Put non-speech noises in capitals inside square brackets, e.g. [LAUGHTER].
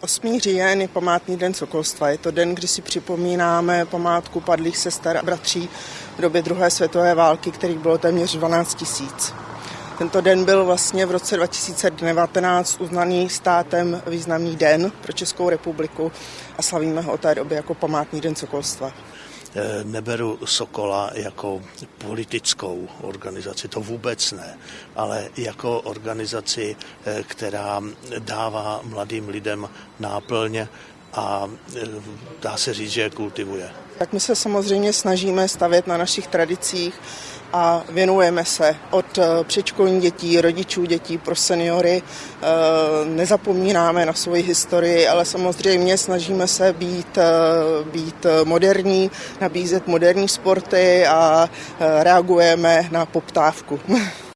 8. říjen je památný den Sokolstva. Je to den, kdy si připomínáme památku padlých sester a bratří v době druhé světové války, kterých bylo téměř 12 tisíc. Tento den byl vlastně v roce 2019 uznaný státem významný den pro Českou republiku a slavíme ho od té doby jako památný den Sokolstva. Eh, neberu Sokola jako politickou organizaci, to vůbec ne, ale jako organizaci, eh, která dává mladým lidem náplň a eh, dá se říct, že je kultivuje. Tak my se samozřejmě snažíme stavět na našich tradicích a věnujeme se od eh, předškolních dětí, rodičů dětí pro seniory. Eh, nezapomínáme na svoji historii, ale samozřejmě snažíme se být, být moderní, nabízet moderní sporty a reagujeme na poptávku. [LAUGHS]